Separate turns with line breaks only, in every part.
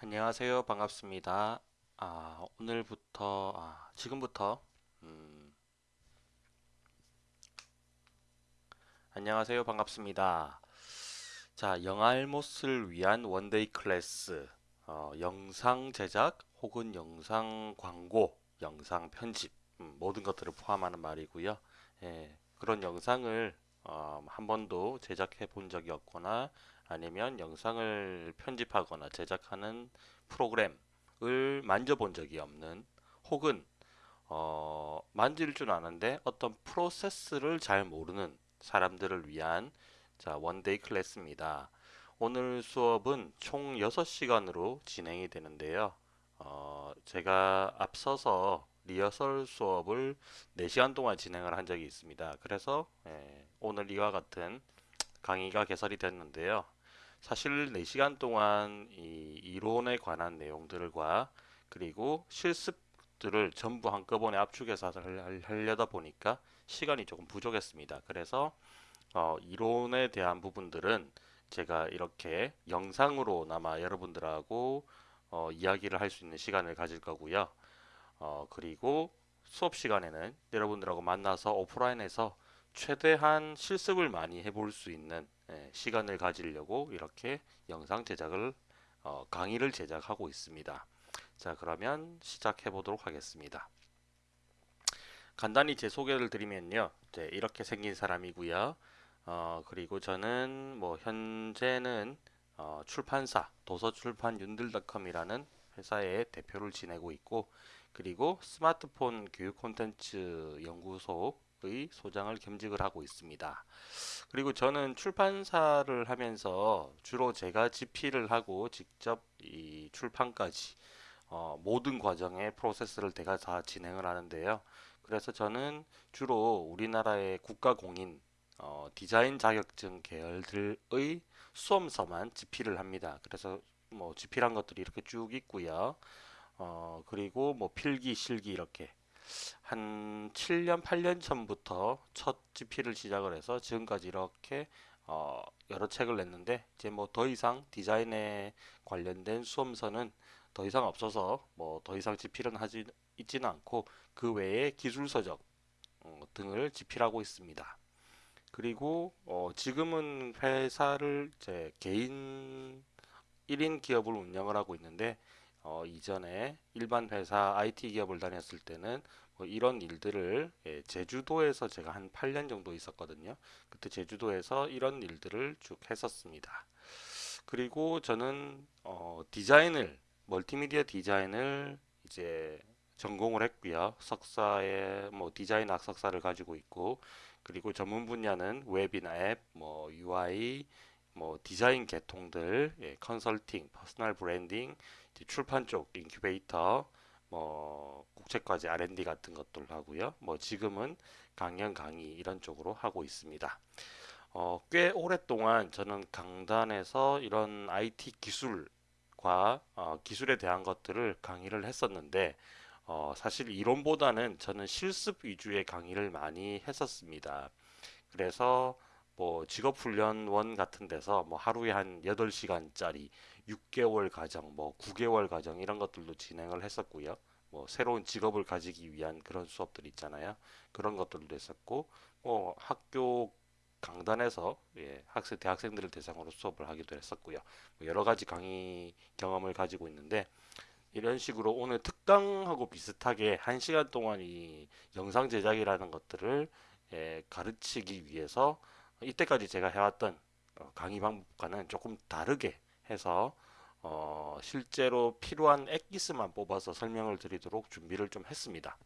안녕하세요. 반갑습니다. 아, 오늘부터, 아, 지금부터, 음, 안녕하세요. 반갑습니다. 자, 영알못을 위한 one day class, 어, 영상 제작 혹은 영상 광고, 영상 편집, 음, 모든 것들을 포함하는 말이고요. 예, 그런 영상을 어, 한 번도 제작해 본 적이 없거나 아니면 영상을 편집하거나 제작하는 프로그램을 만져본 적이 없는 혹은 어, 만질 줄 아는데 어떤 프로세스를 잘 모르는 사람들을 위한 자, one day class입니다. 오늘 수업은 총 6시간으로 진행이 되는데요. 어, 제가 앞서서 리허설 수업을 4시간 동안 진행을 한 적이 있습니다. 그래서 예, 오늘 이와 같은 강의가 개설이 됐는데요. 사실 4시간 동안 이 이론에 관한 내용들과 그리고 실습들을 전부 한꺼번에 압축해서 할- 하려다 보니까 시간이 조금 부족했습니다. 그래서 어, 이론에 대한 부분들은 제가 이렇게 영상으로나마 여러분들하고 어, 이야기를 할 수 있는 시간을 가질 거고요. 어, 그리고 수업 시간에는 여러분들하고 만나서 오프라인에서 최대한 실습을 많이 해볼 수 있는 예, 시간을 가지려고 이렇게 영상 제작을 어, 강의를 제작하고 있습니다. 자, 그러면 시작해 보도록 하겠습니다. 간단히 제 소개를 드리면요. 이제 이렇게 생긴 사람이고요. 어, 그리고 저는 뭐 현재는 어, 출판사 도서출판 윤들닷컴이라는 회사의 대표를 지내고 있고 그리고 스마트폰 교육 콘텐츠 연구소 의 소장을 겸직을 하고 있습니다. 그리고 저는 출판사를 하면서 주로 제가 집필을 하고 직접 이 출판까지 어, 모든 과정의 프로세스를 제가 다 진행을 하는데요. 그래서 저는 주로 우리나라의 국가공인 어, 디자인 자격증 계열들의 수험서만 집필을 합니다. 그래서 뭐 집필한 것들이 이렇게 쭉 있고요. 어, 그리고 뭐 필기, 실기 이렇게 한 7년, 8년 전부터 첫 집필을 시작을 해서 지금까지 이렇게 어, 여러 책을 냈는데 이제 뭐 더 이상 디자인에 관련된 수험서는 더 이상 없어서 뭐 더 이상 집필은 하지 있지는 않고 그 외에 기술 서적 어, 등을 집필하고 있습니다. 그리고 어, 지금은 회사를 제 개인 1인 기업을 운영을 하고 있는데 어, 이전에 일반 회사 IT 기업을 다녔을 때는 뭐 이런 일들을 예, 제주도에서 제가 한 8년 정도 있었거든요. 그때 제주도에서 이런 일들을 쭉 했었습니다. 그리고 저는 어, 디자인을 멀티미디어 디자인을 이제 전공을 했고요. 석사에 뭐 디자인 학석사를 가지고 있고 그리고 전문 분야는 웹이나 앱, 뭐 UI, 뭐 디자인 계통들, 예, 컨설팅, personal branding, 출판 쪽 인큐베이터, 뭐 국제과제 R&D 같은 것들 하고요. 뭐 지금은 강연 강의 이런 쪽으로 하고 있습니다. 어, 꽤 오랫동안 저는 강단에서 이런 IT 기술과 어, 기술에 대한 것들을 강의를 했었는데 어, 사실 이론보다는 저는 실습 위주의 강의를 많이 했었습니다. 그래서 뭐 직업훈련원 같은 데서 뭐 하루에 한 8시간짜리 6개월 과정, 뭐 9개월 과정 이런 것들도 진행을 했었고요. 뭐 새로운 직업을 가지기 위한 그런 수업들 있잖아요. 그런 것들도 했었고, 뭐 학교 강단에서 예, 학생 대학생들을 대상으로 수업을 하기도 했었고요. 뭐 여러 가지 강의 경험을 가지고 있는데 이런 식으로 오늘 특강하고 비슷하게 한 시간 동안 이 영상 제작이라는 것들을 예, 가르치기 위해서 이때까지 제가 해왔던 어, 강의 방법과는 조금 다르게 해서 어, 실제로 필요한 엑기스만 뽑아서 설명을 드리도록 준비를 좀 했습니다.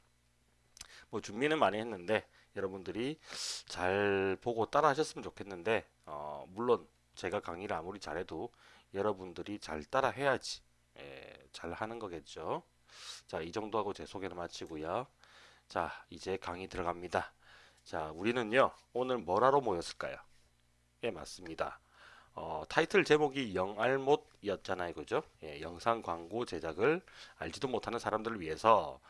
뭐 준비는 많이 했는데 여러분들이 잘 보고 따라 하셨으면 좋겠는데 어, 물론 제가 강의를 아무리 잘해도 여러분들이 잘 따라 해야지 예, 잘 하는 거겠죠. 자, 이 정도 하고 제 소개를 마치고요. 자, 이제 강의 들어갑니다. 자, 우리는요, 오늘 뭘 하러 모였을까요? 예, 맞습니다. 어, 타이틀 제목이 영알못이었잖아요, 그죠? 예, 영상 광고 제작을 알지도 못하는 사람들을 위해서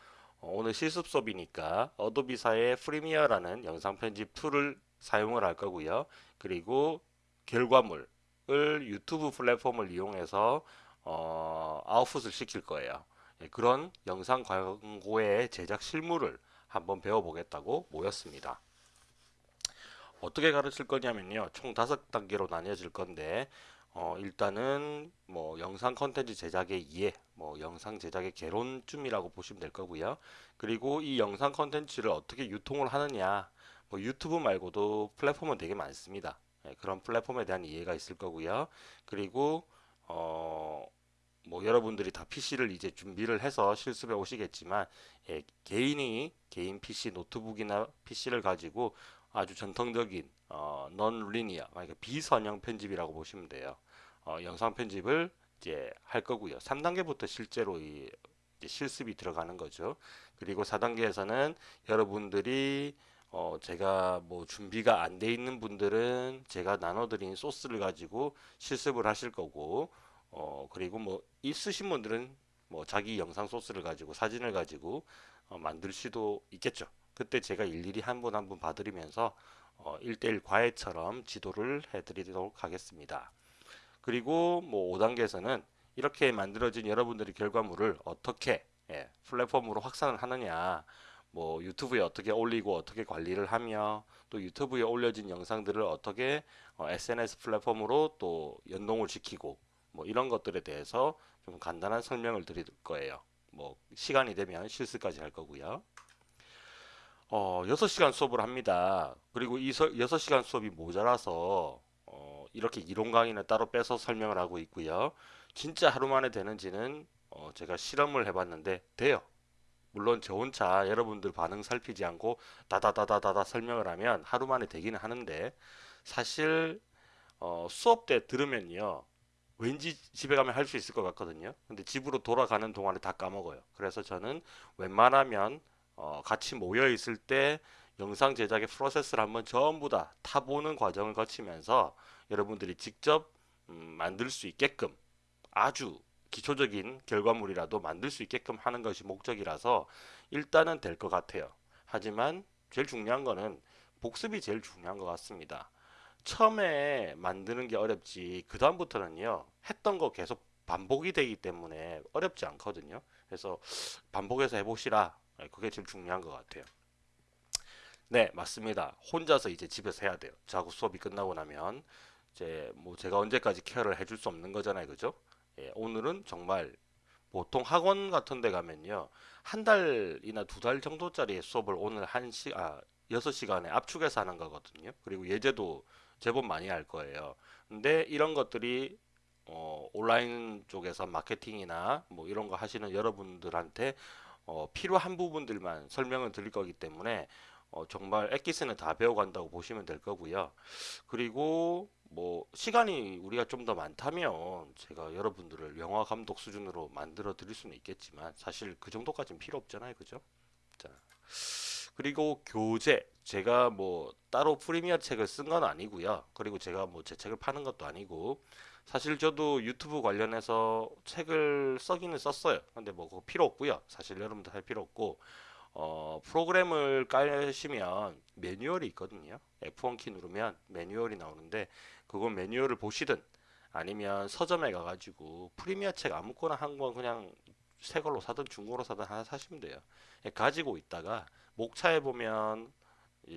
어, 오늘 실습 수업이니까 어도비사의 프리미어라는 영상 편집 툴을 사용을 할 거고요. 그리고 결과물을 유튜브 플랫폼을 이용해서 어, 아웃풋을 시킬 거예요. 예, 그런 영상 광고의 제작 실무를 한번 배워보겠다고 모였습니다. 어떻게 가르칠 거냐면요. 총 다섯 단계로 나뉘어질 건데 어, 일단은 뭐 영상 컨텐츠 제작의 이해, 뭐 영상 제작의 개론쯤이라고 보시면 될 거고요. 그리고 이 영상 컨텐츠를 어떻게 유통을 하느냐, 뭐 유튜브 말고도 플랫폼은 되게 많습니다. 예, 그런 플랫폼에 대한 이해가 있을 거고요. 그리고 어, 뭐 여러분들이 다 PC를 이제 준비를 해서 실습에 오시겠지만 예, 개인이 개인 PC 노트북이나 PC를 가지고 아주 전통적인 어, non linear 그러니까 비선형 편집이라고 보시면 돼요. 어, 영상 편집을 이제 할 거고요. 3단계부터 실제로 이 실습이 들어가는 거죠. 그리고 4단계에서는 여러분들이 어, 제가 뭐 준비가 안 돼 있는 분들은 제가 나눠드린 소스를 가지고 실습을 하실 거고 어, 그리고 뭐 있으신 분들은 뭐 자기 영상 소스를 가지고 사진을 가지고 어, 만들 수도 있겠죠. 그때 제가 일일이 한 분 한 분 봐드리면서 어, 1대1 과외처럼 지도를 해드리도록 하겠습니다. 그리고 뭐 5단계에서는 이렇게 만들어진 여러분들의 결과물을 어떻게 예, 플랫폼으로 확산을 하느냐 뭐 유튜브에 어떻게 올리고 어떻게 관리를 하며 또 유튜브에 올려진 영상들을 어떻게 어, SNS 플랫폼으로 또 연동을 시키고 뭐 이런 것들에 대해서 좀 간단한 설명을 드릴 거예요. 뭐 시간이 되면 실습까지 할 거고요. 어, 6시간 수업을 합니다. 그리고 이 서, 6시간 수업이 모자라서 어, 이렇게 이론 강의는 따로 빼서 설명을 하고 있고요. 진짜 하루 만에 되는지는 어, 제가 실험을 해봤는데 돼요. 물론 저 혼자 여러분들 반응 살피지 않고 다다다다다다 설명을 하면 하루 만에 되기는 하는데 사실 어, 수업 때 들으면요. 왠지 집에 가면 할 수 있을 것 같거든요. 근데 집으로 돌아가는 동안에 다 까먹어요. 그래서 저는 웬만하면 어, 같이 모여 있을 때 영상 제작의 프로세스를 한번 전부 다 타보는 과정을 거치면서 여러분들이 직접 음, 만들 수 있게끔 아주 기초적인 결과물이라도 만들 수 있게끔 하는 것이 목적이라서 일단은 될 것 같아요. 하지만 제일 중요한 거는 복습이 제일 중요한 것 같습니다. 처음에 만드는 게 어렵지 그 다음부터는요 했던 거 계속 반복이 되기 때문에 어렵지 않거든요. 그래서 반복해서 해보시라 네, 그게 제일 중요한 것 같아요. 네, 맞습니다. 혼자서 이제 집에서 해야 돼요. 자고 수업이 끝나고 나면 이제 뭐 제가 언제까지 케어를 해줄 수 없는 거잖아요, 그죠? 예, 오늘은 정말 보통 학원 같은 데 가면요. 한 달이나 두 달 정도짜리 수업을 오늘 한 시, 아, 6시간에 압축해서 하는 거거든요. 그리고 예제도 제법 많이 할 거예요. 근데 이런 것들이 어, 온라인 쪽에서 마케팅이나 뭐 이런 거 하시는 여러분들한테 어, 필요한 부분들만 설명을 드릴 거기 때문에 어, 정말 엑기스는 다 배워간다고 보시면 될 거고요. 그리고 뭐 시간이 우리가 좀 더 많다면 제가 여러분들을 영화 감독 수준으로 만들어 드릴 수는 있겠지만 사실 그 정도까지는 필요 없잖아요. 그죠? 자. 그리고 교재 제가 뭐 따로 프리미어 책을 쓴 건 아니고요. 그리고 제가 뭐 제 책을 파는 것도 아니고 사실 저도 유튜브 관련해서 책을 써기는 썼어요. 근데 뭐 그거 필요 없고요. 사실 여러분들 할 필요 없고 어, 프로그램을 깔시면 매뉴얼이 있거든요. F1 키 누르면 매뉴얼이 나오는데 그건 매뉴얼을 보시든 아니면 서점에 가가지고 프리미어 책 아무거나 한 권 그냥 새 걸로 사든 중고로 사든 하나 사시면 돼요. 예, 가지고 있다가 목차에 보면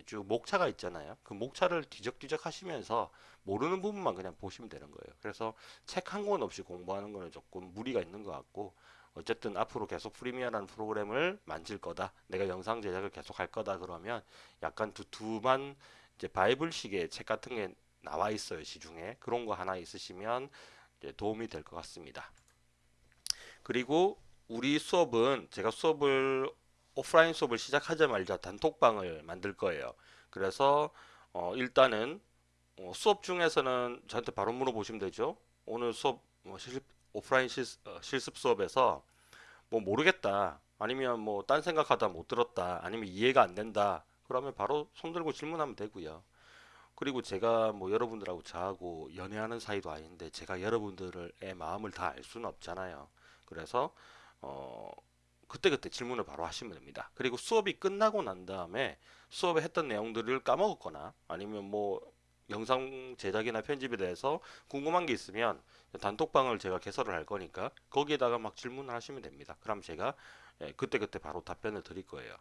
쭉 목차가 있잖아요. 그 목차를 뒤적뒤적 하시면서 모르는 부분만 그냥 보시면 되는 거예요. 그래서 책 한 권 없이 공부하는 거는 조금 무리가 있는 것 같고 어쨌든 앞으로 계속 프리미어라는 프로그램을 만질 거다. 내가 영상 제작을 계속 할 거다. 그러면 약간 두툼한 이제 바이블식의 책 같은 게 나와 있어요. 시중에. 그런 거 하나 있으시면 도움이 될 것 같습니다. 그리고 우리 수업은 제가 수업을 오프라인 수업을 시작하자마자 단톡방을 만들 거예요. 그래서 어, 일단은 어, 수업 중에서는 저한테 바로 물어보시면 되죠. 오늘 수업 뭐 실습, 오프라인 실, 어, 실습 수업에서 뭐 모르겠다. 아니면 뭐 딴 생각하다 못 들었다. 아니면 이해가 안 된다. 그러면 바로 손 들고 질문하면 되고요. 그리고 제가 뭐 여러분들하고 저하고 연애하는 사이도 아닌데 제가 여러분들의 마음을 다 알 수는 없잖아요. 그래서 어 그때그때 질문을 바로 하시면 됩니다. 그리고 수업이 끝나고 난 다음에 수업에 했던 내용들을 까먹었거나 아니면 뭐 영상 제작이나 편집에 대해서 궁금한 게 있으면 단톡방을 제가 개설을 할 거니까 거기에다가 막 질문을 하시면 됩니다. 그럼 제가 예, 그때 그때 바로 답변을 드릴 거예요.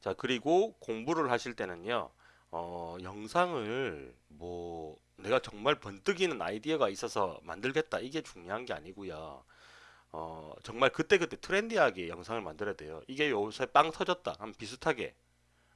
자, 그리고 공부를 하실 때는요. 어, 영상을 뭐 내가 정말 번뜩이는 아이디어가 있어서 만들겠다 이게 중요한 게 아니고요. 어, 정말 그때그때 트렌디하게 영상을 만들어야 돼요. 이게 요새 빵 터졌다. 한 비슷하게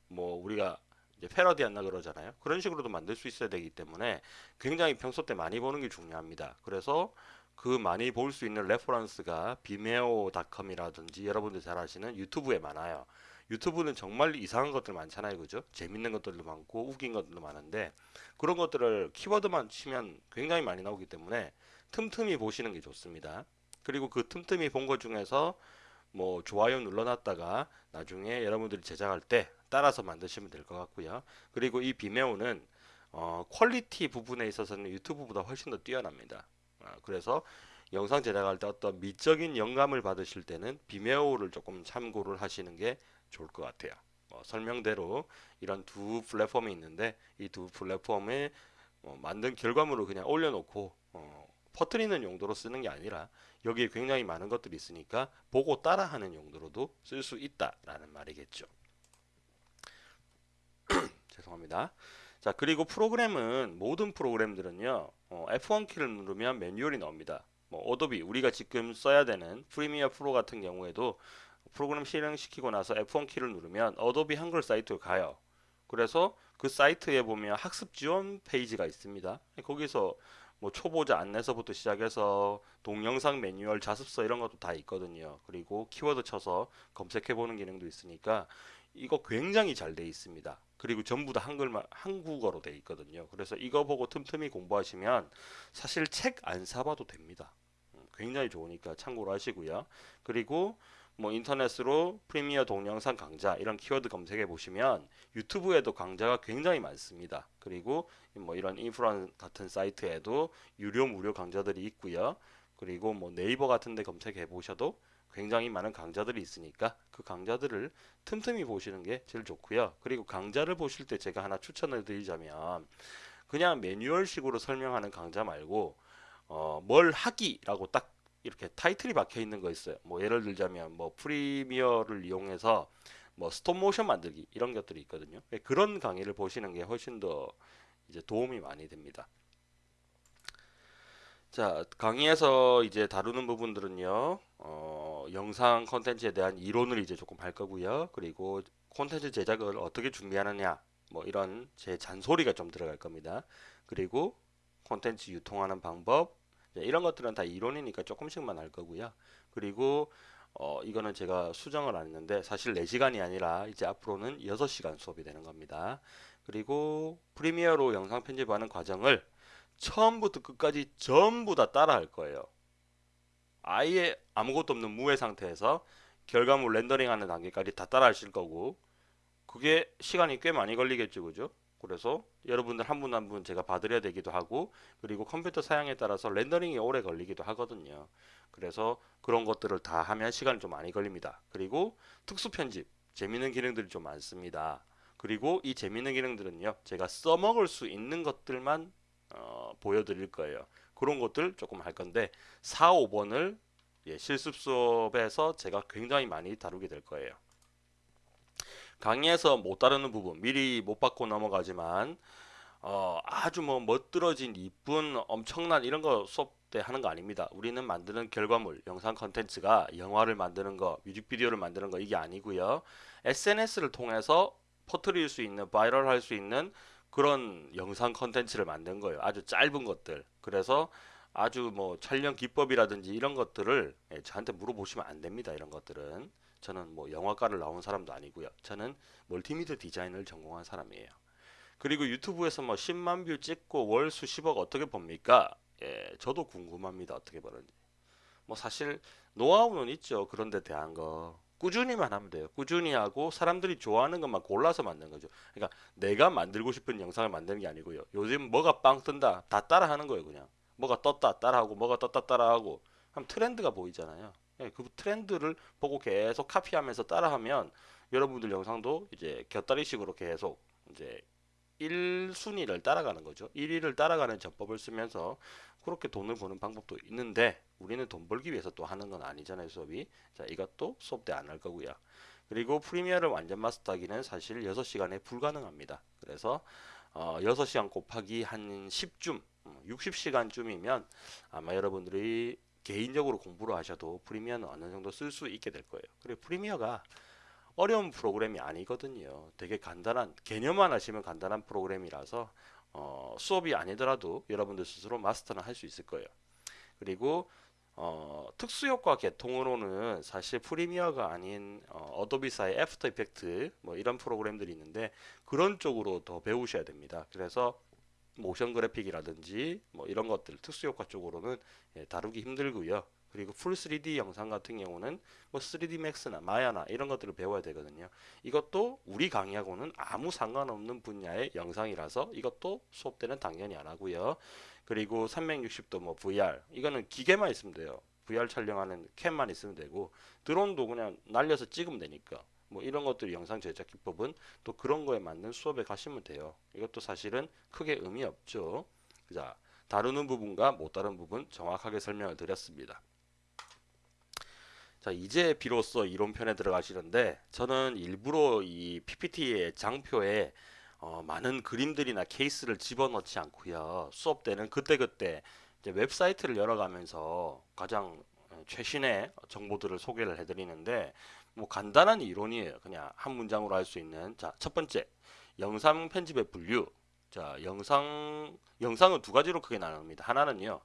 뭐 우리가 이제 패러디 한다 그러잖아요. 그런 식으로도 만들 수 있어야 되기 때문에 굉장히 평소 때 많이 보는 게 중요합니다. 그래서 그 많이 볼 수 있는 reference가 Vimeo.com이라든지 여러분들 잘 아시는 유튜브에 많아요. 유튜브는 정말 이상한 것들 많잖아요. 그죠? 재밌는 것들도 많고 웃긴 것들도 많은데 그런 것들을 키워드만 치면 굉장히 많이 나오기 때문에 틈틈이 보시는 게 좋습니다. 그리고 그 틈틈이 본 것 중에서 뭐 좋아요 눌러놨다가 나중에 여러분들이 제작할 때 따라서 만드시면 될 것 같고요. 그리고 이 Vimeo는 어, quality 부분에 있어서는 유튜브보다 훨씬 더 뛰어납니다. 아, 그래서 영상 제작할 때 어떤 미적인 영감을 받으실 때는 Vimeo를 조금 참고를 하시는 게 좋을 것 같아요. 뭐 설명대로 이런 두 플랫폼이 있는데 이 두 플랫폼에 어, 만든 결과물을 그냥 올려놓고 어, 퍼뜨리는 용도로 쓰는 게 아니라 여기에 굉장히 많은 것들이 있으니까 보고 따라하는 용도로도 쓸 수 있다라는 말이겠죠. 죄송합니다. 자 그리고 프로그램은 모든 프로그램들은요 어, F1 키를 누르면 매뉴얼이 나옵니다. 뭐 Adobe 우리가 지금 써야 되는 Premiere Pro 같은 경우에도 프로그램 실행시키고 나서 F1 키를 누르면 Adobe 한글 사이트로 가요. 그래서 그 사이트에 보면 학습 지원 페이지가 있습니다. 거기서 뭐 초보자 안내서부터 시작해서 동영상 매뉴얼 자습서 이런 것도 다 있거든요. 그리고 키워드 쳐서 검색해 보는 기능도 있으니까 이거 굉장히 잘 돼 있습니다. 그리고 전부 다 한글만 한국어로 돼 있거든요. 그래서 이거 보고 틈틈이 공부하시면 사실 책 안 사봐도 됩니다. 음, 굉장히 좋으니까 참고로 하시고요. 그리고 뭐 인터넷으로 프리미어 동영상 강좌 이런 키워드 검색해 보시면 유튜브에도 강좌가 굉장히 많습니다. 그리고 뭐 이런 인프라 같은 사이트에도 유료 무료 강좌들이 있고요. 그리고 뭐 네이버 같은 데 검색해 보셔도 굉장히 많은 강좌들이 있으니까 그 강좌들을 틈틈이 보시는 게 제일 좋고요. 그리고 강좌를 보실 때 제가 하나 추천을 드리자면 그냥 매뉴얼식으로 설명하는 강좌 말고 어, 뭘 하기라고 딱 이렇게 타이틀이 박혀 있는 거 있어요. 뭐 예를 들자면 뭐 프리미어를 이용해서 뭐 스톱 모션 만들기 이런 것들이 있거든요. 예, 그런 강의를 보시는 게 훨씬 더 이제 도움이 많이 됩니다. 자, 강의에서 이제 다루는 부분들은요, 어, 영상 컨텐츠에 대한 이론을 이제 조금 할 거고요. 그리고 콘텐츠 제작을 어떻게 준비하느냐, 뭐 이런 제 잔소리가 좀 들어갈 겁니다. 그리고 콘텐츠 유통하는 방법, 이런 것들은 다 이론이니까 조금씩만 할 거고요. 그리고 어, 이거는 제가 수정을 안 했는데 사실 4시간이 아니라 이제 앞으로는 6시간 수업이 되는 겁니다. 그리고 프리미어로 영상 편집하는 과정을 처음부터 끝까지 전부 다 따라 할 거예요. 아예 아무것도 없는 무해 상태에서 결과물 렌더링하는 단계까지 다 따라 하실 거고 그게 시간이 꽤 많이 걸리겠죠 그죠 그래서 여러분들 한 분 한 분 제가 봐드려야 되기도 하고 그리고 컴퓨터 사양에 따라서 렌더링이 오래 걸리기도 하거든요 그래서 그런 것들을 다 하면 시간이 좀 많이 걸립니다 그리고 특수 편집 재밌는 기능들이 좀 많습니다 그리고 이 재밌는 기능들은요 제가 써먹을 수 있는 것들만 어, 보여드릴 거예요. 그런 것들 조금 할 건데 4, 5번을 예, 실습 수업에서 제가 굉장히 많이 다루게 될 거예요. 강의에서 못 다루는 부분 미리 못 받고 넘어가지만 어, 아주 뭐 멋들어진 이쁜 엄청난 이런 거 수업 때 하는 거 아닙니다. 우리는 만드는 결과물, 영상 컨텐츠가 영화를 만드는 거, 뮤직비디오를 만드는 거 이게 아니고요. SNS를 통해서 퍼뜨릴 수 있는, 바이럴 할 수 있는 그런 영상 컨텐츠를 만든 거예요. 아주 짧은 것들. 그래서 아주 뭐 촬영 기법이라든지 이런 것들을 예, 저한테 물어보시면 안 됩니다. 이런 것들은 저는 뭐 영화과를 나온 사람도 아니고요. 저는 멀티미디어 디자인을 전공한 사람이에요. 그리고 유튜브에서 뭐 10만 view 찍고 월 수십억 어떻게 봅니까? 예, 저도 궁금합니다. 어떻게 버는지. 뭐 사실 노하우는 있죠. 그런데 대한 거. 꾸준히만 하면 돼요. 꾸준히 하고 사람들이 좋아하는 것만 골라서 만든 거죠. 그러니까 내가 만들고 싶은 영상을 만드는 게 아니고요. 요즘 뭐가 빵 뜬다 다 따라 하는 거예요. 그냥 뭐가 떴다 따라하고 뭐가 떴다 따라하고 하면 트렌드가 보이잖아요. 예, 그 트렌드를 보고 계속 카피하면서 따라하면 여러분들 영상도 이제 곁다리식으로 계속 이제 1순위를 따라가는 거죠. 1위를 따라가는 전법을 쓰면서 그렇게 돈을 버는 방법도 있는데 우리는 돈 벌기 위해서 또 하는 건 아니잖아요 수업이. 자 이것도 수업 때 안 할 거고요. 그리고 프리미어를 완전 마스터하기는 사실 6시간에 불가능합니다. 그래서 어, 6시간 곱하기 한 10쯤 60시간쯤이면 아마 여러분들이 개인적으로 공부를 하셔도 Premiere는 어느 정도 쓸 수 있게 될 거예요 그리고 Premiere가 어려운 프로그램이 아니거든요 되게 간단한 개념만 하시면 간단한 프로그램이라서 어, 수업이 아니더라도 여러분들 스스로 마스터는 할 수 있을 거예요. 그리고 어, 특수효과 계통으로는 사실 Premiere가 아닌 Adobe사의 After Effects 뭐 이런 프로그램들이 있는데 그런 쪽으로 더 배우셔야 됩니다. 그래서 모션 그래픽이라든지 뭐 이런 것들 특수효과 쪽으로는 예, 다루기 힘들고요. 그리고 풀 3D 영상 같은 경우는 뭐 3D 맥스나 마야나 이런 것들을 배워야 되거든요. 이것도 우리 강의하고는 아무 상관없는 분야의 영상이라서 이것도 수업 때는 당연히 안 하고요. 그리고 360도 뭐 VR 이거는 기계만 있으면 돼요. VR 촬영하는 캠만 있으면 되고 드론도 그냥 날려서 찍으면 되니까 뭐 이런 것들 영상 제작 기법은 또 그런 거에 맞는 수업에 가시면 돼요. 이것도 사실은 크게 의미 없죠. 자, 다루는 부분과 못 다루는 부분 정확하게 설명을 드렸습니다. 자 이제 비로소 이론편에 들어가시는데 저는 일부러 이 PPT의 장표에 어, 많은 그림들이나 케이스를 집어넣지 않고요 수업 때는 그때그때 웹사이트를 열어가면서 가장 어, 최신의 정보들을 소개를 해드리는데 뭐 간단한 이론이에요. 그냥 한 문장으로 할 수 있는. 자 첫 번째. 영상 편집의 분류. 자 영상 영상은 두 가지로 크게 나눕니다. 하나는요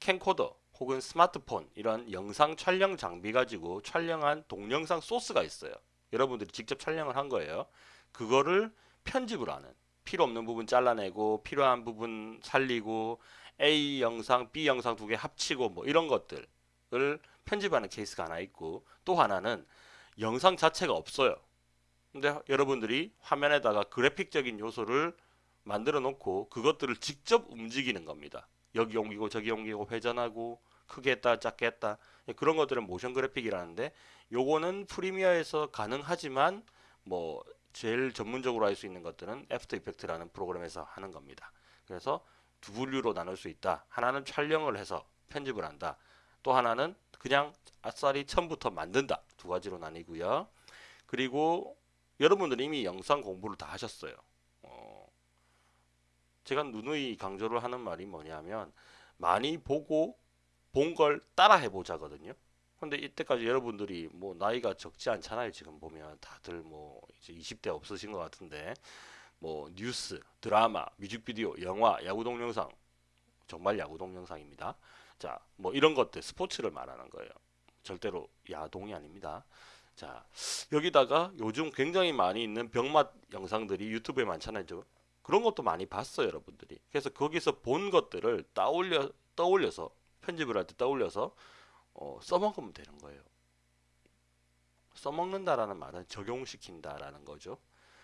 캠코더 혹은 스마트폰 이런 영상 촬영 장비 가지고 촬영한 동영상 소스가 있어요. 여러분들이 직접 촬영을 한 거예요. 그거를 편집을 하는. 필요 없는 부분 잘라내고 필요한 부분 살리고 A 영상, B 영상 두 개 합치고 뭐 이런 것들을 편집하는 케이스가 하나 있고 또 하나는 영상 자체가 없어요. 근데 여러분들이 화면에다가 그래픽적인 요소를 만들어 놓고 그것들을 직접 움직이는 겁니다. 여기 옮기고 저기 옮기고 회전하고 크게 했다 작게 했다 그런 것들은 motion graphic이라는데 요거는 Premiere에서 가능하지만 뭐 제일 전문적으로 할 수 있는 것들은 After Effects라는 프로그램에서 하는 겁니다. 그래서 두 분류로 나눌 수 있다. 하나는 촬영을 해서 편집을 한다. 또 하나는 그냥 아싸리 처음부터 만든다. 두 가지로 나뉘고요. 그리고 여러분들 이미 영상 공부를 다 하셨어요. 어, 제가 누누이 강조를 하는 말이 뭐냐면 많이 보고 본 걸 따라 해보자 거든요. 근데 이때까지 여러분들이 뭐 나이가 적지 않잖아요. 지금 보면 다들 뭐 이제 20대 없으신 것 같은데 뭐 뉴스, 드라마, 뮤직비디오, 영화, 야구 동영상 정말 야구 동영상입니다. 자, 뭐 이런 것들 스포츠를 말하는 거예요. 절대로 야동이 아닙니다. 자, 여기다가 요즘 굉장히 많이 있는 병맛 영상들이 유튜브에 많잖아요. 그런 것도 많이 봤어요, 여러분들이. 그래서 거기서 본 것들을 떠올려 떠올려서 편집을 할 때 떠올려서 어, 써먹으면 되는 거예요. 써먹는다라는 말은 적용시킨다라는 거죠.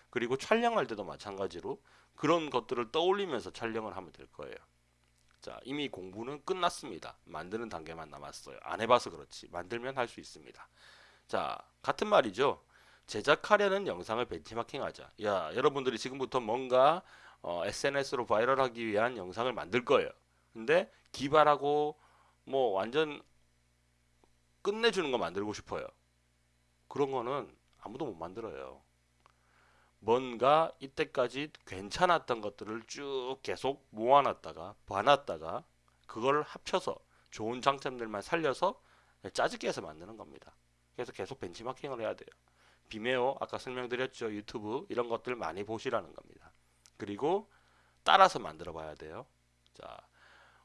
그리고 촬영할 때도 마찬가지로 그런 것들을 떠올리면서 촬영을 하면 될 거예요. 자, 이미 공부는 끝났습니다. 만드는 단계만 남았어요. 안 해봐서 그렇지. 만들면 할 수 있습니다. 자, 같은 말이죠. 제작하려는 영상을 벤치마킹하자. 야, 여러분들이 지금부터 뭔가 어, SNS로 바이럴하기 위한 영상을 만들 거예요. 근데 기발하고 뭐 완전 끝내주는 거 만들고 싶어요. 그런 거는 아무도 못 만들어요. 뭔가 이때까지 괜찮았던 것들을 쭉 계속 모아놨다가 봐놨다가 그걸 합쳐서 좋은 장점들만 살려서 짜집게 해서 만드는 겁니다. 그래서 계속 벤치마킹을 해야 돼요. 비메오 아까 설명드렸죠. 유튜브 이런 것들 많이 보시라는 겁니다. 그리고 따라서 만들어 봐야 돼요. 자,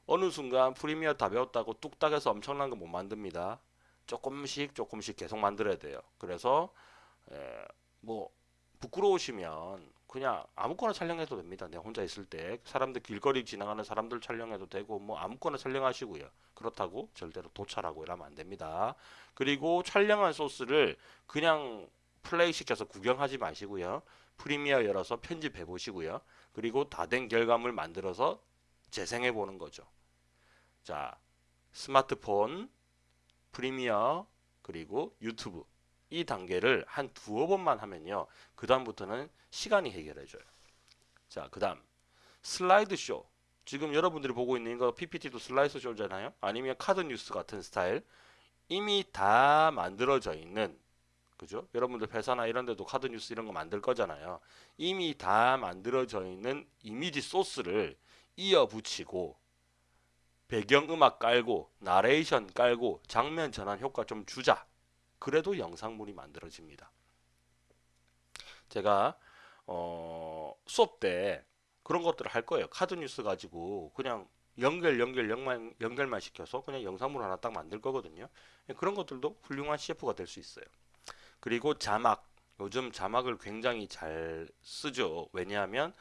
어느 순간 프리미어 다 배웠다고 뚝딱 해서 엄청난 거 못 만듭니다. 조금씩 조금씩 계속 만들어야 돼요. 그래서 에, 뭐 부끄러우시면 그냥 아무거나 촬영해도 됩니다. 내가 혼자 있을 때 사람들 길거리 지나가는 사람들 촬영해도 되고 뭐 아무거나 촬영하시고요. 그렇다고 절대로 도찰하고 이러면 안 됩니다. 그리고 촬영한 소스를 그냥 플레이 시켜서 구경하지 마시고요. 프리미어 열어서 편집해 보시고요. 그리고 다 된 결과물 만들어서 재생해 보는 거죠. 자, 스마트폰, 프리미어, 그리고 유튜브 이 단계를 한 두어 번만 하면요. 그 다음부터는 시간이 해결해줘요. 자, 그 다음 슬라이드쇼. 지금 여러분들이 보고 있는 거 PPT도 슬라이드쇼잖아요. 아니면 카드 뉴스 같은 스타일. 이미 다 만들어져 있는 그죠? 여러분들 회사나 이런 데도 카드 뉴스 이런 거 만들 거잖아요. 이미 다 만들어져 있는 이미지 소스를 이어 붙이고 배경음악 깔고 나레이션 깔고 장면 전환 효과 좀 주자. 그래도 영상물이 만들어집니다. 제가 어, 수업 때 그런 것들을 할 거예요. 카드 뉴스 가지고 그냥 연결 연결 연결만, 연결만 시켜서 그냥 영상물 하나 딱 만들 거거든요. 그런 것들도 훌륭한 CF가 될 수 있어요. 그리고 자막 요즘 자막을 굉장히 잘 쓰죠. 왜냐하면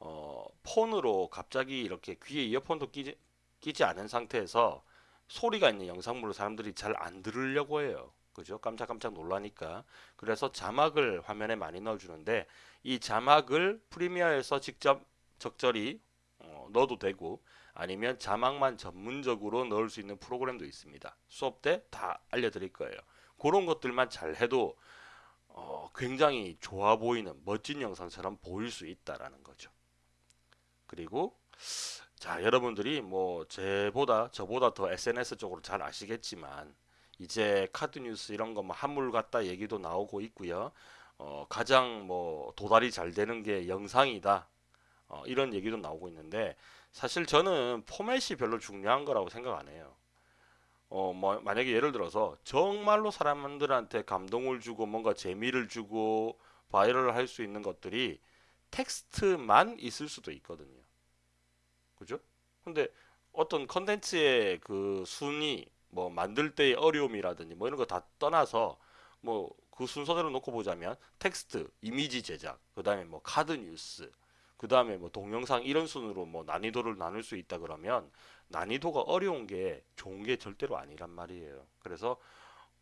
어, 폰으로 갑자기 이렇게 귀에 이어폰도 끼지, 끼지 않은 상태에서 소리가 있는 영상물을 사람들이 잘 안 들으려고 해요. 그죠? 깜짝깜짝 놀라니까. 그래서 자막을 화면에 많이 넣어주는데 이 자막을 프리미어에서 직접 적절히 어, 넣어도 되고 아니면 자막만 전문적으로 넣을 수 있는 프로그램도 있습니다. 수업 때 다 알려드릴 거예요. 그런 것들만 잘 해도 어, 굉장히 좋아 보이는 멋진 영상처럼 보일 수 있다라는 거죠. 그리고 자 여러분들이 뭐 제보다 저보다 더 SNS 쪽으로 잘 아시겠지만 이제 카드 뉴스 이런 거 뭐 한물 같다 얘기도 나오고 있고요. 어, 가장 뭐 도달이 잘 되는 게 영상이다. 어, 이런 얘기도 나오고 있는데 사실 저는 포맷이 별로 중요한 거라고 생각 안 해요. 어, 뭐, 만약에 예를 들어서 정말로 사람들한테 감동을 주고 뭔가 재미를 주고 viral을 할 수 있는 것들이 텍스트만 있을 수도 있거든요. 그죠? 근데 어떤 컨텐츠의 그 순위, 뭐 만들 때의 어려움이라든지 뭐 이런 거 다 떠나서 뭐 그 순서대로 놓고 보자면 텍스트, 이미지 제작, 그 다음에 뭐 카드 뉴스, 그 다음에 뭐 동영상 이런 순으로 뭐 난이도를 나눌 수 있다 그러면 난이도가 어려운 게 좋은 게 절대로 아니란 말이에요. 그래서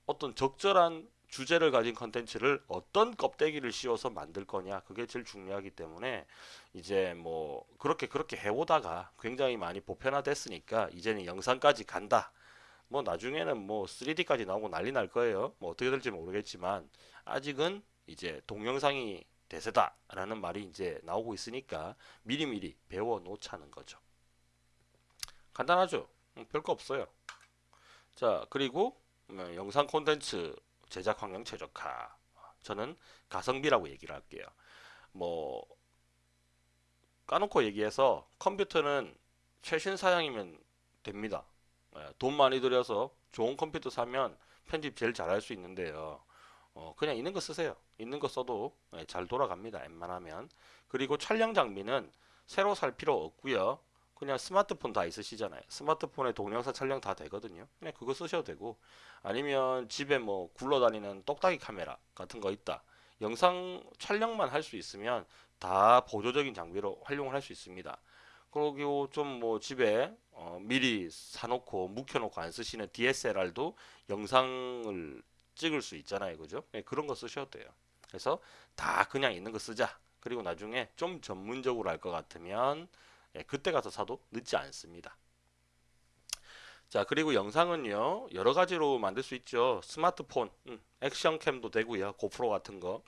어떤 적절한 주제를 가진 컨텐츠를 어떤 껍데기를 씌워서 만들 거냐 그게 제일 중요하기 때문에 이제 뭐 그렇게 그렇게 해오다가 굉장히 많이 보편화됐으니까 이제는 영상까지 간다 뭐 나중에는 뭐 3D까지 나오고 난리 날 거예요 뭐 어떻게 될지 모르겠지만 아직은 이제 동영상이 대세다라는 말이 이제 나오고 있으니까 미리미리 배워 놓자는 거죠. 간단하죠? 음, 별거 없어요. 자, 그리고 음, 영상 콘텐츠 제작 환경 최적화. 저는 가성비라고 얘기를 할게요. 뭐 까놓고 얘기해서 컴퓨터는 최신 사양이면 됩니다. 예, 돈 많이 들여서 좋은 컴퓨터 사면 편집 제일 잘할 수 있는데요. 어, 그냥 있는 거 쓰세요. 있는 거 써도 예, 잘 돌아갑니다. 웬만하면. 그리고 촬영 장비는 새로 살 필요 없고요. 그냥 스마트폰 다 있으시잖아요. 스마트폰에 동영상 촬영 다 되거든요. 그냥 그거 쓰셔도 되고 아니면 집에 뭐 굴러다니는 똑딱이 카메라 같은 거 있다. 영상 촬영만 할 수 있으면 다 보조적인 장비로 활용을 할 수 있습니다. 그리고 좀 뭐 집에 어 미리 사놓고 묵혀놓고 안 쓰시는 DSLR도 영상을 찍을 수 있잖아요. 그죠? 네, 그런 거 쓰셔도 돼요. 그래서 다 그냥 있는 거 쓰자. 그리고 나중에 좀 전문적으로 할 것 같으면 예, 그때 가서 사도 늦지 않습니다. 자 그리고 영상은요 여러 가지로 만들 수 있죠 스마트폰 음, 액션캠도 되고요 고프로 같은 거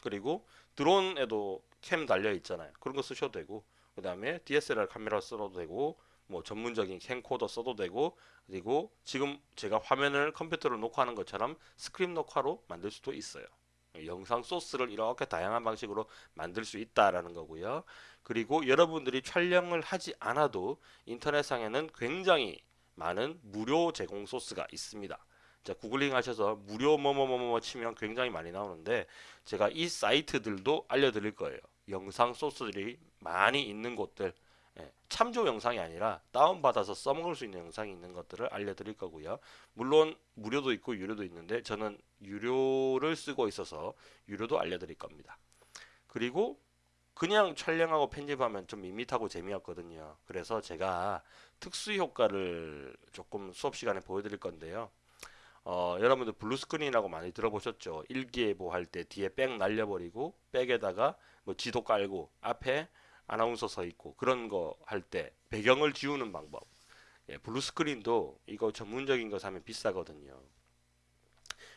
그리고 드론에도 캠 달려 있잖아요 그런 거 쓰셔도 되고 그 다음에 DSLR 카메라 써도 되고 뭐 전문적인 캠코더 써도 되고 그리고 지금 제가 화면을 컴퓨터로 녹화하는 것처럼 스크린 녹화로 만들 수도 있어요. 영상 소스를 이렇게 다양한 방식으로 만들 수 있다라는 거고요. 그리고 여러분들이 촬영을 하지 않아도 인터넷상에는 굉장히 많은 무료 제공 소스가 있습니다. 자, 구글링 하셔서 무료 뭐뭐뭐뭐 치면 굉장히 많이 나오는데 제가 이 사이트들도 알려드릴 거예요. 영상 소스들이 많이 있는 곳들 예, 참조 영상이 아니라 다운받아서 써먹을 수 있는 영상이 있는 것들을 알려드릴 거고요. 물론 무료도 있고 유료도 있는데 저는 유료를 쓰고 있어서 유료도 알려드릴 겁니다. 그리고 그냥 촬영하고 편집하면 좀 밋밋하고 재미없거든요. 그래서 제가 특수 효과를 조금 수업 시간에 보여드릴 건데요. 어, 여러분들 blue screen이라고 많이 들어보셨죠? 일기예보 할 때 뒤에 back 날려버리고 back에다가 뭐 지도 깔고 앞에 아나운서 서 있고 그런 거 할 때 배경을 지우는 방법. 예, blue screen도 이거 전문적인 거 사면 비싸거든요.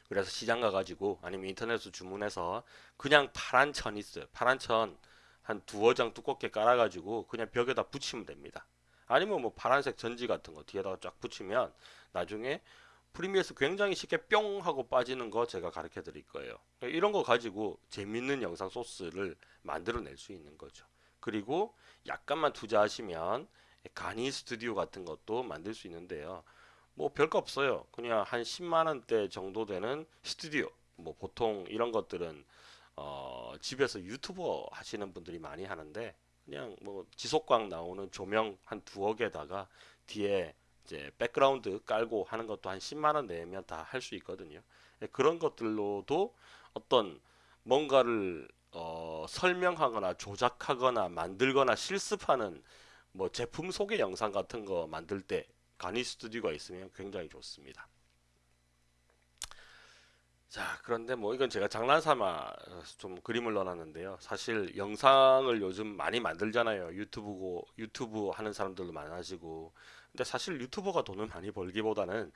그래서 시장 가가지고 아니면 인터넷으로 주문해서 그냥 파란 천 있어요. 파란 천 한 두어 장 두껍게 깔아가지고 그냥 벽에다 붙이면 됩니다. 아니면 뭐 파란색 전지 같은 거 뒤에다가 쫙 붙이면 나중에 Premiere에서 굉장히 쉽게 뿅 하고 빠지는 거 제가 가르쳐 드릴 거예요. 이런 거 가지고 재밌는 영상 소스를 만들어 낼 수 있는 거죠. 그리고 약간만 투자하시면 간이 스튜디오 같은 것도 만들 수 있는데요. 뭐 별거 없어요. 그냥 한 10만 원대 정도 되는 스튜디오. 뭐 보통 이런 것들은 어 집에서 유튜버 하시는 분들이 많이 하는데 그냥 뭐 지속광 나오는 조명 한 두어 개다가 뒤에 이제 백그라운드 깔고 하는 것도 한 10만 원 내면 다 할 수 있거든요. 예, 그런 것들로도 어떤 뭔가를 어 설명하거나 조작하거나 만들거나 실습하는 뭐 제품 소개 영상 같은 거 만들 때 가니 스튜디오가 있으면 굉장히 좋습니다. 자, 그런데 뭐 이건 제가 장난삼아 좀 그림을 넣어놨는데요. 사실 영상을 요즘 많이 만들잖아요. 유튜브고 유튜브 하는 사람들도 많아지고. 근데 사실 유튜버가 돈을 많이 벌기보다는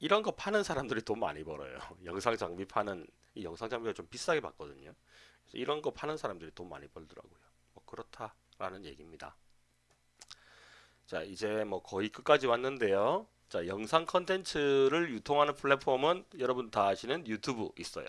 이런 거 파는 사람들이 돈 많이 벌어요. 영상 장비 파는 이 영상 장비가 좀 비싸게 받거든요. 이런 거 파는 사람들이 돈 많이 벌더라고요. 뭐 그렇다라는 얘기입니다. 자, 이제 뭐 거의 끝까지 왔는데요. 자, 영상 컨텐츠를 유통하는 플랫폼은 여러분 다 아시는 유튜브 있어요.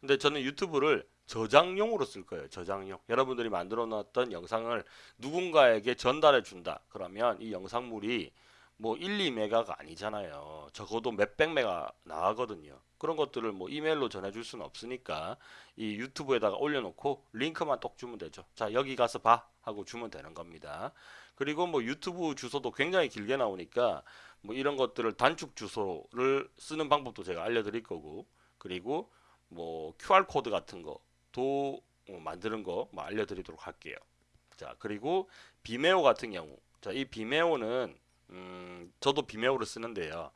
근데 저는 유튜브를 저장용으로 쓸 거예요. 저장용. 여러분들이 만들어 놨던 영상을 누군가에게 전달해 준다. 그러면 이 영상물이 뭐 1, 2메가가 아니잖아요. 적어도 몇백 메가 나가거든요. 그런 것들을 뭐 이메일로 전해줄 수는 없으니까 이 유튜브에다가 올려놓고 링크만 똑 주면 되죠. 자 여기 가서 봐 하고 주면 되는 겁니다. 그리고 뭐 유튜브 주소도 굉장히 길게 나오니까 뭐 이런 것들을 단축 주소를 쓰는 방법도 제가 알려드릴 거고 그리고 뭐 QR 코드 같은 거도 뭐 만드는 거 뭐 알려드리도록 할게요. 자 그리고 비메오 같은 경우 자 이 비메오는 음 저도 비메오를 쓰는데요.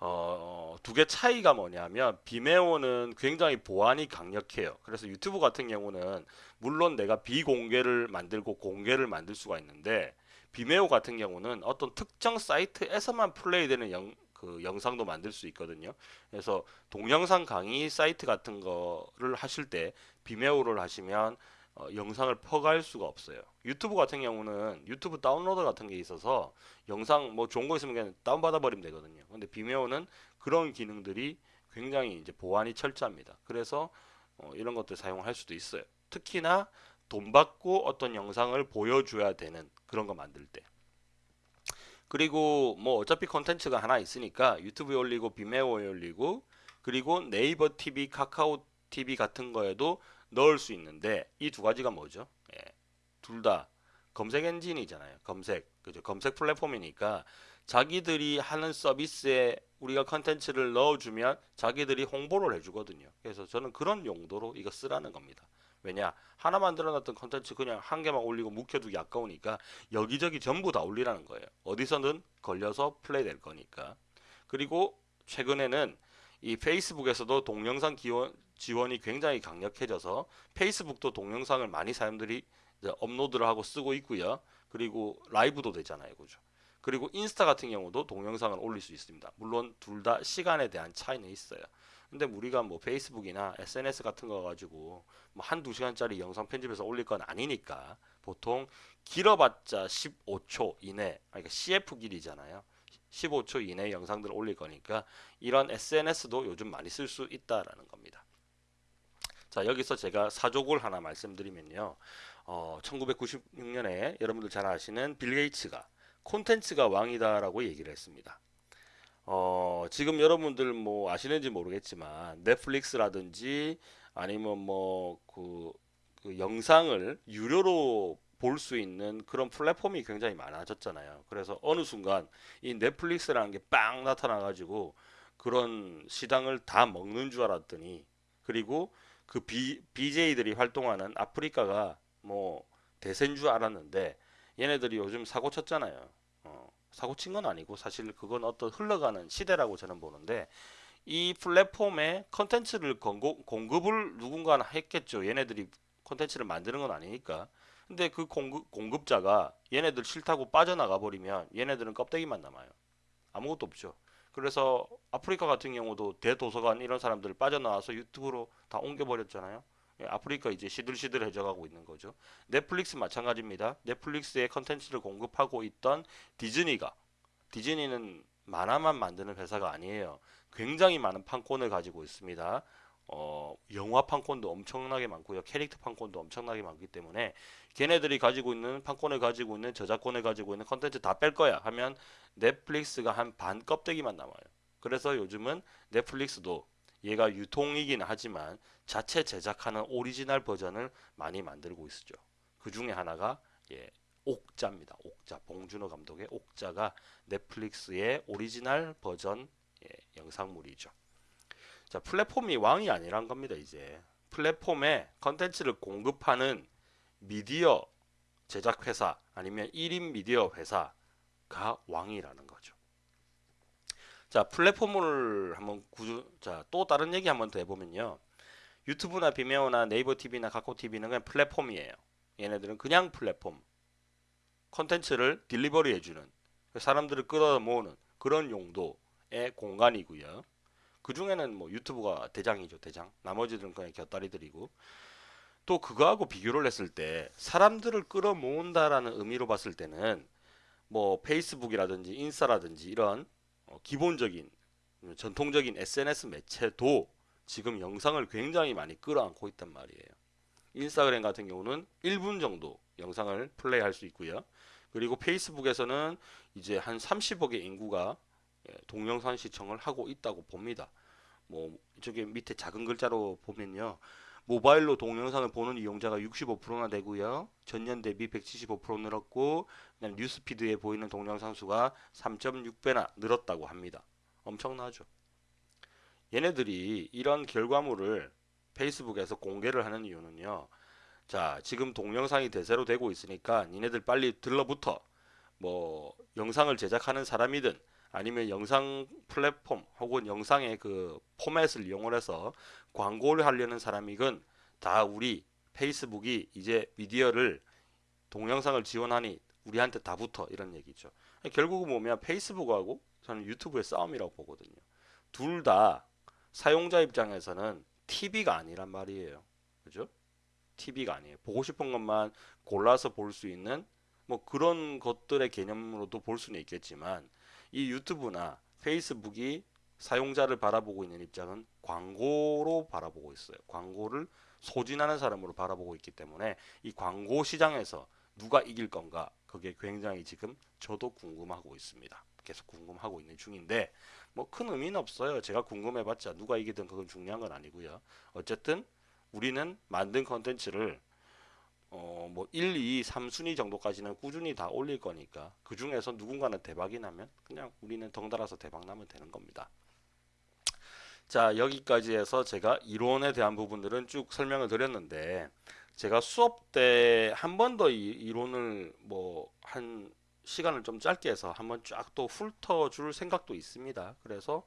어, 두 개 차이가 뭐냐면 비메오는 굉장히 보안이 강력해요. 그래서 유튜브 같은 경우는 물론 내가 비공개를 만들고 공개를 만들 수가 있는데 비메오 같은 경우는 어떤 특정 사이트에서만 플레이되는 영, 그 영상도 만들 수 있거든요. 그래서 동영상 강의 사이트 같은 거를 하실 때 비메오를 하시면 어, 영상을 퍼갈 수가 없어요. 유튜브 같은 경우는 유튜브 downloader 같은 게 있어서 영상 뭐 좋은 거 있으면 그냥 다운받아 버리면 되거든요. 근데 비메오는 그런 기능들이 굉장히 이제 보안이 철저합니다. 그래서 어, 이런 것들 사용할 수도 있어요. 특히나 돈 받고 어떤 영상을 보여줘야 되는 그런 거 만들 때 그리고 뭐 어차피 컨텐츠가 하나 있으니까 유튜브에 올리고 비메오에 올리고 그리고 네이버 TV, 카카오 TV 같은 거에도 넣을 수 있는데 이 두 가지가 뭐죠? 예, 둘 다 검색 엔진이잖아요. 검색 그죠? 검색 플랫폼이니까 자기들이 하는 서비스에 우리가 컨텐츠를 넣어주면 자기들이 홍보를 해주거든요. 그래서 저는 그런 용도로 이거 쓰라는 겁니다. 왜냐 하나 만들어놨던 컨텐츠 그냥 한 개만 올리고 묵혀두기 아까우니까 여기저기 전부 다 올리라는 거예요. 어디서든 걸려서 플레이 될 거니까. 그리고 최근에는 이 페이스북에서도 동영상 기원, 지원이 굉장히 강력해져서 페이스북도 동영상을 많이 사람들이 업로드를 하고 쓰고 있고요. 그리고 라이브도 되잖아요. 그죠? 그리고 인스타 같은 경우도 동영상을 올릴 수 있습니다. 물론 둘 다 시간에 대한 차이는 있어요. 근데 우리가 뭐 페이스북이나 SNS 같은 거 가지고 뭐 한두 시간짜리 영상 편집해서 올릴 건 아니니까 보통 길어봤자 15초 이내 그러니까 CF 길이잖아요 15초 이내 영상들을 올릴 거니까 이런 SNS도 요즘 많이 쓸 수 있다라는 겁니다 자 여기서 제가 사족을 하나 말씀드리면요 어, 1996년에 여러분들 잘 아시는 빌 게이츠가 콘텐츠가 왕이다 라고 얘기를 했습니다 어, 지금 여러분들 뭐 아시는지 모르겠지만 넷플릭스라든지 아니면 뭐그 그 영상을 유료로 볼 수 있는 그런 플랫폼이 굉장히 많아졌잖아요. 그래서 어느 순간 이 넷플릭스라는 게 빵 나타나 가지고 그런 시장을 다 먹는 줄 알았더니 그리고 그 비, BJ들이 활동하는 아프리카가 뭐 대세인 줄 알았는데 얘네들이 요즘 사고 쳤잖아요. 사고 친 건 아니고 사실 그건 어떤 흘러가는 시대라고 저는 보는데 이 플랫폼에 컨텐츠를 공급, 을 누군가는 했겠죠. 얘네들이 컨텐츠를 만드는 건 아니니까. 근데 그 공급, 공급자가 얘네들 싫다고 빠져나가 버리면 얘네들은 껍데기만 남아요. 아무것도 없죠. 그래서 아프리카 같은 경우도 대도서관 이런 사람들 빠져나와서 유튜브로 다 옮겨버렸잖아요. 예, 아프리카 이제 시들시들해져 가고 있는 거죠. 넷플릭스 마찬가지입니다. 넷플릭스에 컨텐츠를 공급하고 있던 디즈니가 디즈니는 만화만 만드는 회사가 아니에요. 굉장히 많은 판권을 가지고 있습니다. 어, 영화 판권도 엄청나게 많고요. 캐릭터 판권도 엄청나게 많기 때문에 걔네들이 가지고 있는 판권을 가지고 있는 저작권을 가지고 있는 컨텐츠 다 뺄 거야 하면 넷플릭스가 한 반 껍데기만 남아요. 그래서 요즘은 넷플릭스도 얘가 유통이긴 하지만 자체 제작하는 오리지널 버전을 많이 만들고 있죠. 그 중에 하나가 예, 옥자입니다. 옥자 봉준호 감독의 옥자가 넷플릭스의 오리지널 버전 예, 영상물이죠. 자 플랫폼이 왕이 아니란 겁니다. 이제 플랫폼에 컨텐츠를 공급하는 미디어 제작 회사 아니면 1인 미디어 회사가 왕이라는 거죠. 자 플랫폼을 한번 구조 자또 다른 얘기 한번 더 해보면요. 유튜브나 비메오나 네이버 TV나 카카오 TV는 그냥 플랫폼이에요. 얘네들은 그냥 플랫폼. 컨텐츠를 delivery 해주는 사람들을 끌어 모으는 그런 용도의 공간이고요. 그 중에는 뭐 유튜브가 대장이죠, 대장. 나머지들은 그냥 곁다리들이고. 또 그거하고 비교를 했을 때 사람들을 끌어 모은다라는 의미로 봤을 때는 뭐 페이스북이라든지 인스타라든지 이런 어, 기본적인 전통적인 SNS 매체도 지금 영상을 굉장히 많이 끌어안고 있단 말이에요. 인스타그램 같은 경우는 1분 정도 영상을 플레이할 수 있고요. 그리고 페이스북에서는 이제 한 30억의 인구가 예, 동영상 시청을 하고 있다고 봅니다. 뭐 저기 밑에 작은 글자로 보면요. 모바일로 동영상을 보는 이용자가 65%나 되고요. 전년 대비 175% 늘었고 뉴스피드에 보이는 동영상 수가 3.6배나 늘었다고 합니다. 엄청나죠. 얘네들이 이런 결과물을 페이스북에서 공개를 하는 이유는요. 자, 지금 동영상이 대세로 되고 있으니까 니네들 빨리 들러붙어. 뭐 영상을 제작하는 사람이든 아니면 영상 플랫폼 혹은 영상의 그 포맷을 이용해서 광고를 하려는 사람이건 다 우리 페이스북이 이제 미디어를 동영상을 지원하니 우리한테 다 붙어 이런 얘기죠. 결국은 뭐면 페이스북하고 저는 유튜브의 싸움이라고 보거든요. 둘 다 사용자 입장에서는 TV가 아니란 말이에요. 그죠? TV가 아니에요. 보고 싶은 것만 골라서 볼 수 있는 뭐 그런 것들의 개념으로도 볼 수는 있겠지만 이 유튜브나 페이스북이 사용자를 바라보고 있는 입장은 광고로 바라보고 있어요. 광고를 소진하는 사람으로 바라보고 있기 때문에 이 광고 시장에서 누가 이길 건가 그게 굉장히 지금 저도 궁금하고 있습니다. 계속 궁금하고 있는 중인데 뭐 큰 의미는 없어요. 제가 궁금해봤자 누가 이기든 그건 중요한 건 아니고요. 어쨌든 우리는 만든 컨텐츠를 어, 뭐 1, 2, 3순위 정도까지는 꾸준히 다 올릴 거니까 그 중에서 누군가는 대박이 나면 그냥 우리는 덩달아서 대박 나면 되는 겁니다. 자 여기까지 해서 제가 이론에 대한 부분들은 쭉 설명을 드렸는데 제가 수업 때 한 번 더 이론을 뭐 한 시간을 좀 짧게 해서 한번 쫙 또 훑어 줄 생각도 있습니다. 그래서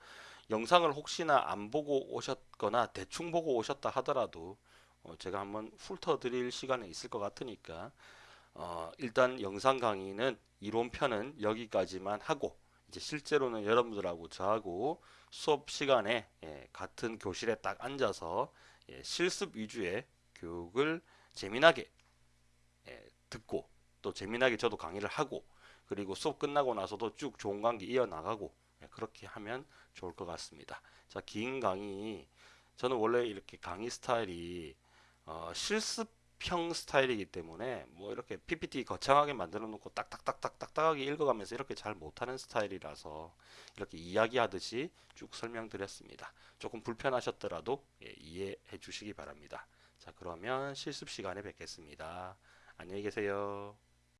영상을 혹시나 안 보고 오셨거나 대충 보고 오셨다 하더라도 어, 제가 한번 훑어 드릴 시간이 있을 것 같으니까 어, 일단 영상 강의는 이론편은 여기까지만 하고 이제 실제로는 여러분들하고 저하고 수업 시간에 예, 같은 교실에 딱 앉아서 예, 실습 위주의 교육을 재미나게 예, 듣고 또 재미나게 저도 강의를 하고 그리고 수업 끝나고 나서도 쭉 좋은 관계 이어나가고 예, 그렇게 하면 좋을 것 같습니다. 자, 긴 강의 저는 원래 이렇게 강의 스타일이 어, 실습형 스타일이기 때문에 뭐 이렇게 PPT 거창하게 만들어 놓고 딱딱딱딱딱딱하게 읽어가면서 이렇게 잘 못하는 스타일이라서 이렇게 이야기하듯이 쭉 설명드렸습니다. 조금 불편하셨더라도 예, 이해해 주시기 바랍니다. 자 그러면 실습 시간에 뵙겠습니다. 안녕히 계세요.